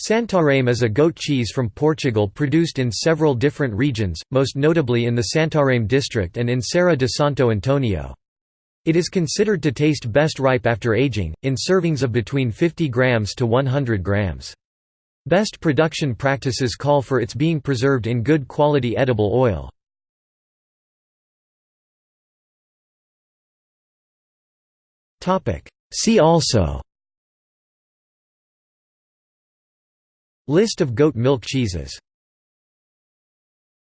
Santarém is a goat cheese from Portugal produced in several different regions, most notably in the Santarém district and in Serra de Santo Antonio. It is considered to taste best ripe after aging, in servings of between 50 grams to 100 grams. Best production practices call for its being preserved in good quality edible oil. See also List of goat milk cheeses